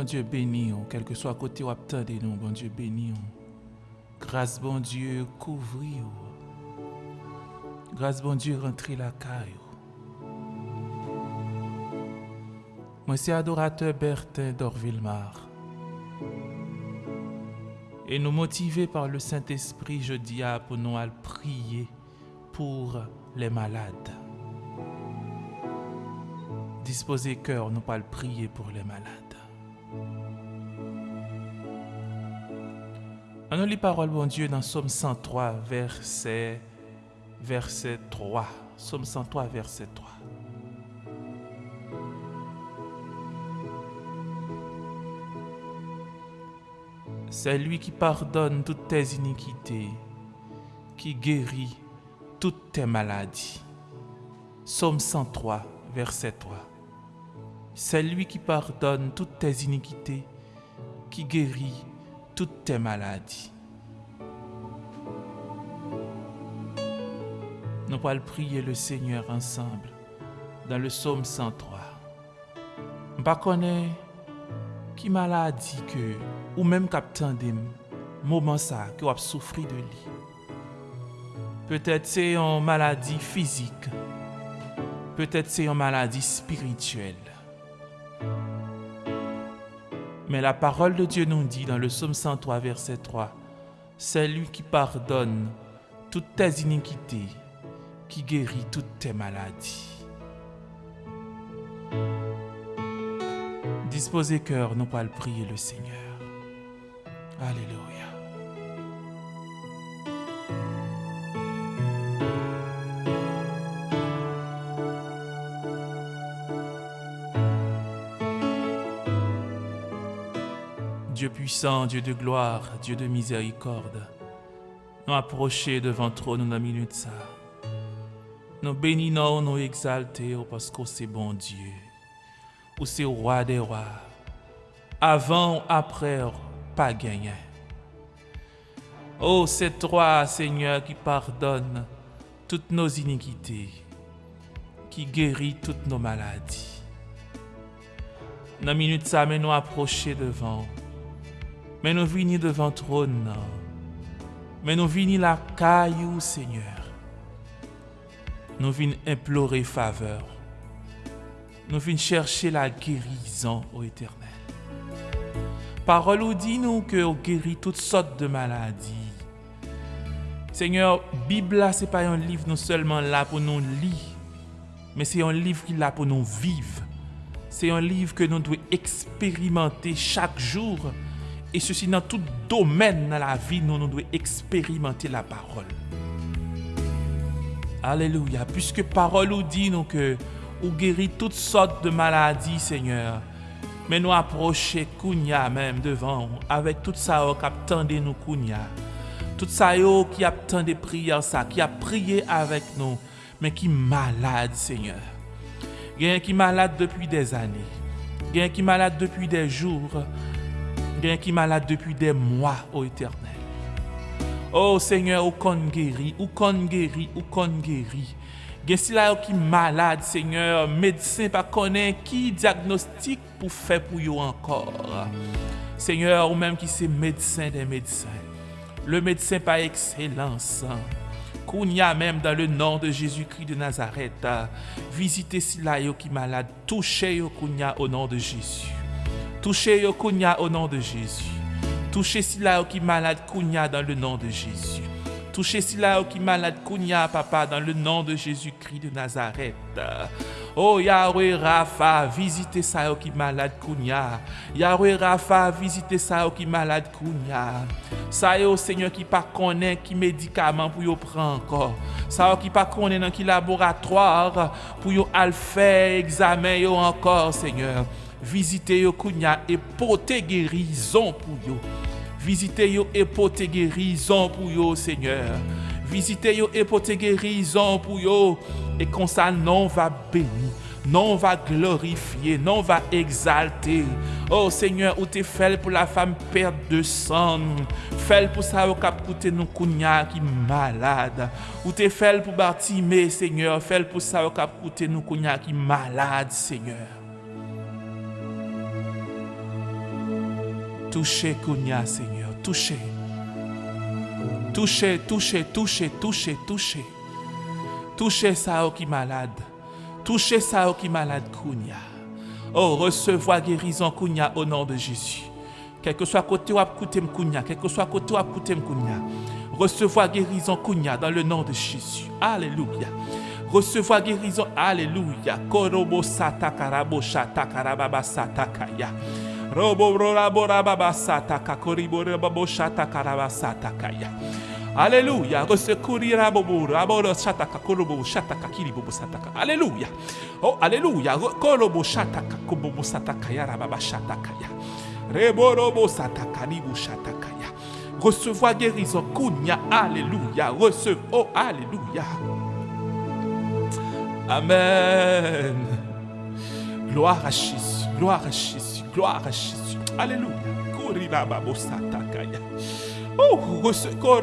Bon Dieu béni, nous, quel que soit côté où attendez nous, bon Dieu béni. nous. Grâce bon Dieu couvrir. Grâce bon Dieu rentrer la caille. Moi adorateur Bertin d'Orville-Mar. Et nous motivés par le Saint-Esprit, je dis à pour nous à prier pour les malades. Disposez cœur, nous pas prier pour les malades. On nous lit parole, bon Dieu, dans Somme 103, verset, verset 3. Somme 103, verset 3. C'est lui qui pardonne toutes tes iniquités, qui guérit toutes tes maladies. Somme 103, verset 3. C'est lui qui pardonne toutes tes iniquités, qui guérit toutes tes maladies. Nous allons prier le Seigneur ensemble dans le psaume 103. Je ne connais qui maladie que, ou même captain des moment ça que vous souffert de lui. Peut-être c'est une maladie physique. Peut-être c'est une maladie spirituelle. Mais la parole de Dieu nous dit dans le psaume 103, verset 3, C'est lui qui pardonne toutes tes iniquités, qui guérit toutes tes maladies. Disposez cœur, nous pas le prier le Seigneur. Alléluia. Dieu puissant, Dieu de gloire, Dieu de miséricorde, nous approcher devant trop nous dans minute ça. Nous bénissons, nous exaltons parce que c'est bon Dieu. Ou c'est roi des rois. Avant ou après, pas gagné. Oh, c'est toi, Seigneur, qui pardonne toutes nos iniquités, qui guérit toutes nos maladies. Dans minute ça, mais nous approcher devant. Mais nous venons devant trône. Mais nous venons la caillou, Seigneur. Nous venons implorer faveur. Nous venons chercher la guérison au éternel. Parole nous dit nous que guérit toutes sortes de maladies. Seigneur, Bible ce n'est pas un livre non seulement là pour nous lire, mais c'est un livre qui est là pour nous vivre. C'est un livre que nous devons expérimenter chaque jour. E se si nan tout domen nan la vi nou nou dwe eksperimente la parol. Aleluya, pwiske parol ou di nou ke ou geri tout sot de maladi, Seigneur. Men nou aproche kounya menm devan ou, avek tout sa ou kap tende nou kounya. Tout sa yo ki ap tende priyan sa, ki ap priye avek nou, men ki malade, Seigneur. Gen ki malade depi des ane, gen ki malade depi des jour, Y a qui malade depuis des mois, ô éternel. Oh Seigneur, ou qu'on guérit, ou qu'on guérit, ou qu'on guérit. Gen si la yo qui malade, Seigneur, médecin pas connaît qui diagnostic pour faire pour yo encore? Seigneur, ou même qui c'est médecin des médecins. Le médecin par excellence. Kounia même dans le nom de Jésus-Christ de Nazareth. Visitez si la yo qui malade. Touchez yo Kounia au nom de Jésus. Touchez yo au nom de Jésus. Touchez si la yo qui malade Kounia dans le nom de Jésus. Touchez si la yo qui malade Kounia, papa, dans le nom de Jésus-Christ de Nazareth. Oh Yahweh Rafa, visitez ça qui malade Kounia. Yahweh Rafa, visitez ça qui malade Kounia. Ça yo Seigneur qui pas connaît qui médicament pour yo prendre encore. Ça qui pas connaît dans qui laboratoire pour yo faire examen encore Seigneur. Vizite yo kounya epote gerizon pou yo. Vizite yo epote gerizon pou yo, Seigneur. Vizite yo epote gerizon pou yo. E konsa non va beni. Non va glorifiye, non va exalte. Oh Seigneur, ou te fel pou la fam perd de san. Fel pou sa ou kap koute nou kounya ki malade. Ou te fel pou Bartime, Seigneur. Fel pou sa ou kap koute nou kounya ki malade, Seigneur. Touchez Kounia, Seigneur. Touchez. Touchez, touchez, touchez, touchez, touchez. Touchez ça qui malade. Touchez ça qui malade, Kounia. Oh, recevoir guérison, Kounia, au nom de Jésus. Quel que soit côté où côté Kounia, quel que soit côté où côté Kounia. Recevoir guérison, Kounia, dans le nom de Jésus. Alléluia. Recevoir guérison, Alléluia. Korobo sata karabo shata karababa sata kaya. Robo rabo rababa sata kakoribo rabo shata karabasata kaya. Alléluia. Recourir bobo, raboro shataka korobo shataka kiribobo sataka. Alléluia. Oh, Alléluia. Korobo shataka kobobo sataka ya rababa shataka ya. Reborobo sataka ribu shataka ya. Recevoir guérison. Kunya. Alléluia. Recevoir. Oh, Alléluia. Amen. Gloire à Jésus. Gloire à Jésus. Gloire à Jésus. Alléluia. Korira babo sataka ya. Oh, recevoir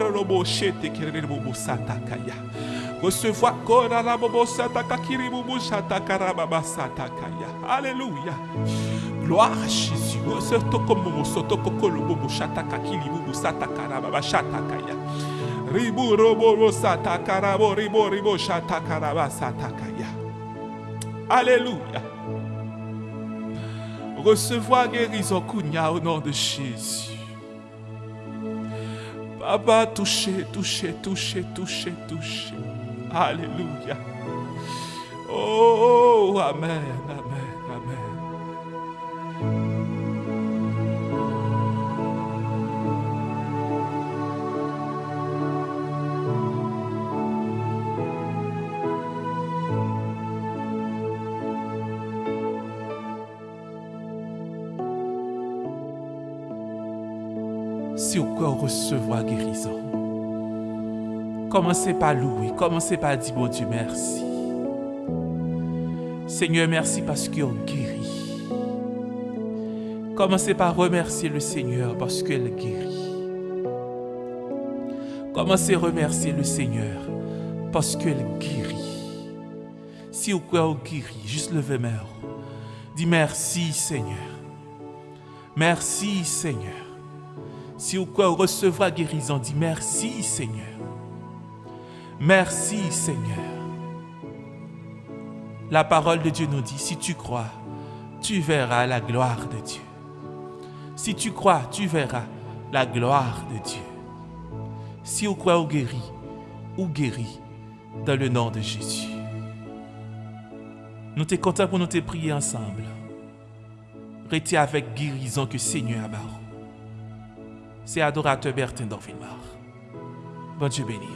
Recevoir Alléluia. Gloire à Jésus. Ribu robo satakarabo ribo ribo shatakaraba satakaya. Alléluia. Recevoir guérison kunya au nom de Jésus. Papa, touchez, touchez, touchez, touchez, touchez. Alléluia. Oh, Amen, Amen, Amen. Vous pouvez recevoir guérison, commencez par louer, commencez par dire, bon Dieu, merci. Seigneur, merci parce vous guérit. Commencez par remercier le Seigneur parce qu'elle guérit. Commencez à remercier le Seigneur parce qu'elle guérit. Si vous pouvez guérir, juste levez main. Dis merci Seigneur. Merci Seigneur. Si vous recevoir guérison, dis merci Seigneur. Merci Seigneur. La parole de Dieu nous dit, si tu crois, tu verras la gloire de Dieu. Si tu crois, tu verras la gloire de Dieu. Si vous croyez ou guéri, ou guéri, dans le nom de Jésus. Nous sommes contents pour nous te prier ensemble. Restez avec guérison que Seigneur a. C'est adorateur Bertin d'Orville-Mar. Bon Dieu béni.